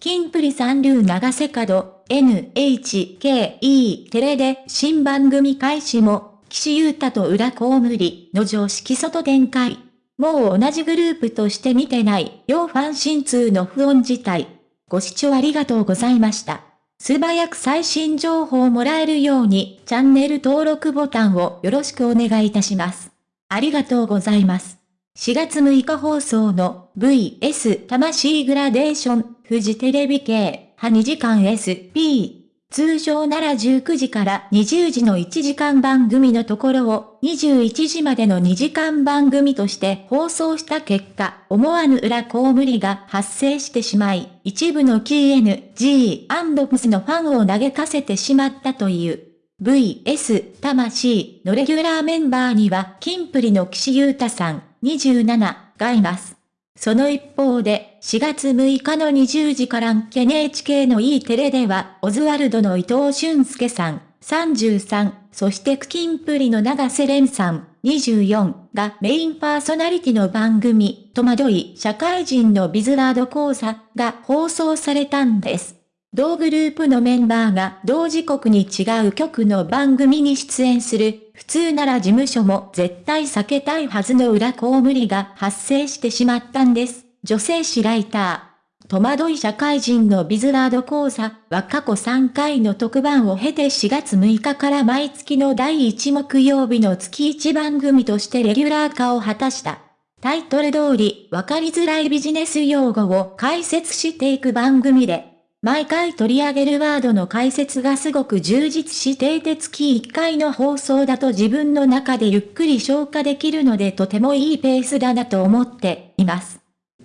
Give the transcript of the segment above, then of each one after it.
キンプリ三流長瀬角、NHKE テレで新番組開始も、岸優太と裏コウムリの常識外展開。もう同じグループとして見てない、両ファン心痛の不穏事態。ご視聴ありがとうございました。素早く最新情報をもらえるように、チャンネル登録ボタンをよろしくお願いいたします。ありがとうございます。4月6日放送の VS 魂グラデーション、富士テレビ系、派2時間 SP。通常なら19時から20時の1時間番組のところを21時までの2時間番組として放送した結果、思わぬ裏コウムリが発生してしまい、一部の KNG&PS のファンを嘆かせてしまったという。VS 魂のレギュラーメンバーには、キンプリの岸優太さん、27がいます。その一方で、4月6日の20時から NHK の E テレでは、オズワルドの伊藤俊介さん、33、そしてクキンプリの長瀬廉さん、24がメインパーソナリティの番組、戸惑い社会人のビズワード講座が放送されたんです。同グループのメンバーが同時刻に違う局の番組に出演する、普通なら事務所も絶対避けたいはずの裏公務りが発生してしまったんです。女性誌ライター。戸惑い社会人のビズワード講座は過去3回の特番を経て4月6日から毎月の第1木曜日の月1番組としてレギュラー化を果たした。タイトル通り、わかりづらいビジネス用語を解説していく番組で、毎回取り上げるワードの解説がすごく充実していて月1回の放送だと自分の中でゆっくり消化できるのでとてもいいペースだなと思っています。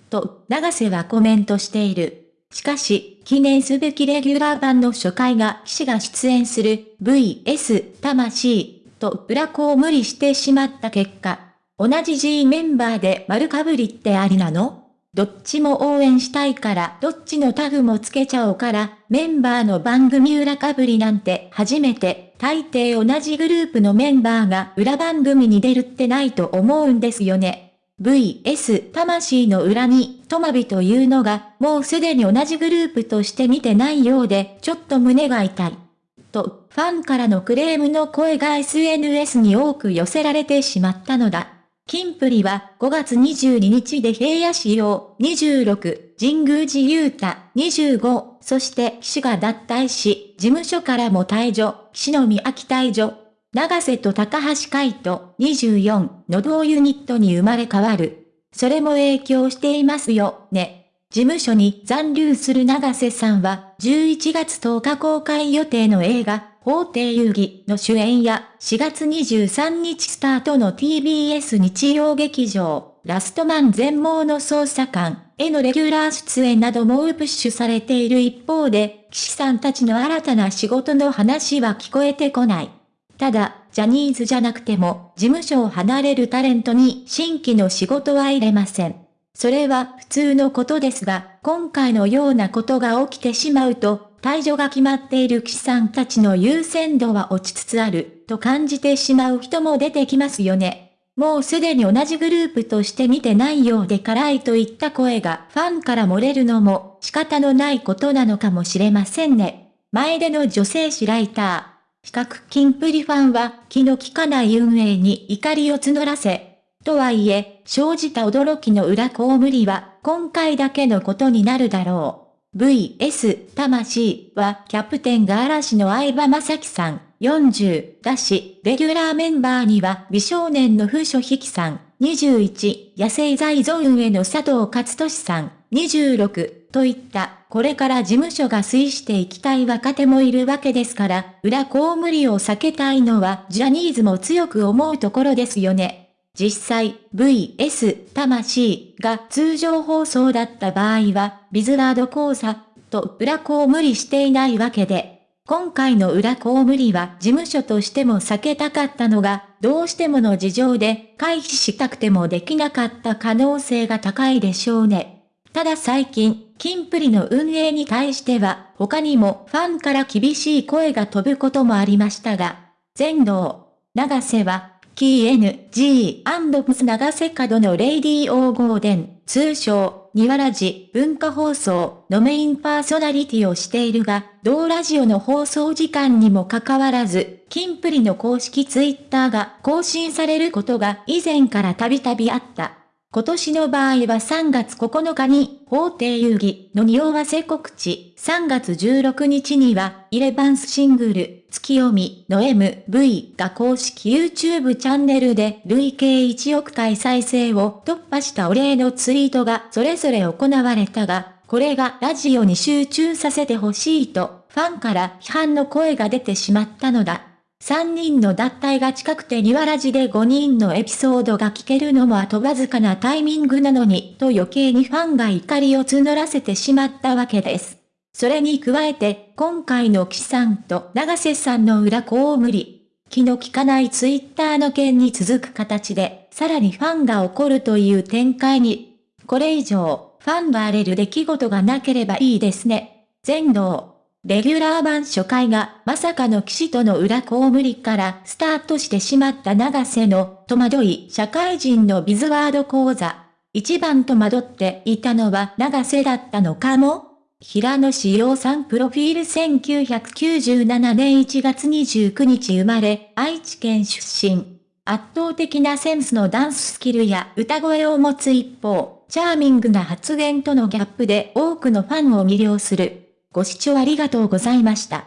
と、長瀬はコメントしている。しかし、記念すべきレギュラー版の初回が騎士が出演する VS 魂と裏子を無理してしまった結果、同じ G メンバーで丸かぶりってありなの？どっちも応援したいから、どっちのタグもつけちゃおうから、メンバーの番組裏かぶりなんて初めて、大抵同じグループのメンバーが裏番組に出るってないと思うんですよね。VS 魂の裏に、トマビというのが、もうすでに同じグループとして見てないようで、ちょっと胸が痛い。と、ファンからのクレームの声が SNS に多く寄せられてしまったのだ。キンプリは5月22日で平野仕様26、神宮寺勇太25、そして騎士が脱退し、事務所からも退場、岸野美秋退場、長瀬と高橋海人24の同ユニットに生まれ変わる。それも影響していますよ、ね。事務所に残留する長瀬さんは11月10日公開予定の映画法廷遊戯の主演や4月23日スタートの TBS 日曜劇場、ラストマン全盲の捜査官へのレギュラー出演などもプッシュされている一方で、騎士さんたちの新たな仕事の話は聞こえてこない。ただ、ジャニーズじゃなくても、事務所を離れるタレントに新規の仕事は入れません。それは普通のことですが、今回のようなことが起きてしまうと、退場が決まっている騎士さんたちの優先度は落ちつつある、と感じてしまう人も出てきますよね。もうすでに同じグループとして見てないようで辛いといった声がファンから漏れるのも仕方のないことなのかもしれませんね。前での女性誌ライター。比較金プリファンは気の利かない運営に怒りを募らせ、とはいえ、生じた驚きの裏公務りは今回だけのことになるだろう。VS 魂はキャプテンが嵐の相葉正樹さん。40だし、レギュラーメンバーには美少年の風書引さん。21、野生財ゾーンへの佐藤勝利さん。26といったこれから事務所が推していきたい若手もいるわけですから、裏公務理を避けたいのはジャニーズも強く思うところですよね。実際、VS 魂が通常放送だった場合は、ビズラード講座と裏子を無理していないわけで、今回の裏子を無理は事務所としても避けたかったのが、どうしてもの事情で回避したくてもできなかった可能性が高いでしょうね。ただ最近、キンプリの運営に対しては、他にもファンから厳しい声が飛ぶこともありましたが、全能、長瀬はキー NG& プス長瀬角のレイディーオーゴーデン、通称、ニワラジ文化放送のメインパーソナリティをしているが、同ラジオの放送時間にもかかわらず、キンプリの公式ツイッターが更新されることが以前からたびたびあった。今年の場合は3月9日に法廷遊戯の匂わせ告知、3月16日にはイレバンスシングル、月読みの MV が公式 YouTube チャンネルで累計1億回再生を突破したお礼のツイートがそれぞれ行われたが、これがラジオに集中させてほしいとファンから批判の声が出てしまったのだ。3人の脱退が近くて庭ラジで5人のエピソードが聞けるのもあとわずかなタイミングなのに、と余計にファンが怒りを募らせてしまったわけです。それに加えて、今回の岸さんと長瀬さんの裏こ無理。気の利かないツイッターの件に続く形で、さらにファンが怒るという展開に。これ以上、ファンが荒れる出来事がなければいいですね。全能。レギュラー版初回がまさかの騎士との裏公務りからスタートしてしまった長瀬の戸惑い社会人のビズワード講座。一番戸惑っていたのは長瀬だったのかも平野志陽さんプロフィール1997年1月29日生まれ、愛知県出身。圧倒的なセンスのダンススキルや歌声を持つ一方、チャーミングな発言とのギャップで多くのファンを魅了する。ご視聴ありがとうございました。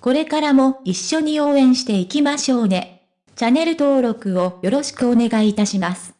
これからも一緒に応援していきましょうね。チャンネル登録をよろしくお願いいたします。